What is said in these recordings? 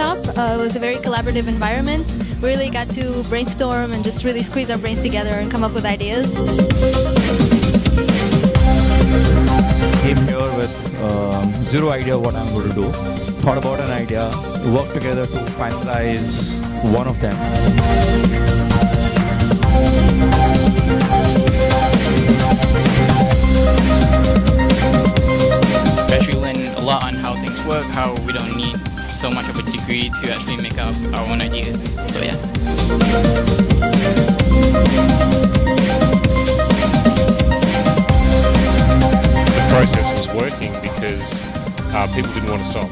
Uh, it was a very collaborative environment. We really got to brainstorm and just really squeeze our brains together and come up with ideas. Came here with um, zero idea what I'm going to do. Thought about an idea, worked together to finalize one of them. actually learn a lot on how things work, how we don't need so much of a degree to actually make up our own ideas. So yeah. the process was working because uh, people didn't want to stop.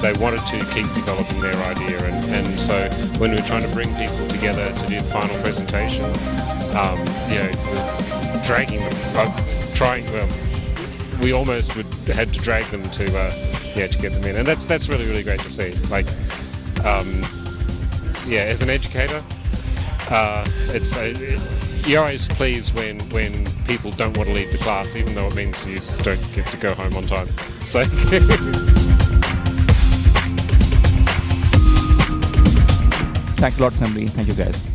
They wanted to keep developing their idea, and, and so when we were trying to bring people together to do the final presentation, um, you know, dragging them, uh, trying. Um, we almost would had to drag them to, uh, yeah, to get them in, and that's that's really really great to see. Like, um, yeah, as an educator, uh, it's uh, you're always pleased when when people don't want to leave the class, even though it means you don't get to go home on time. So. Thanks a lot, Assembly. Thank you, guys.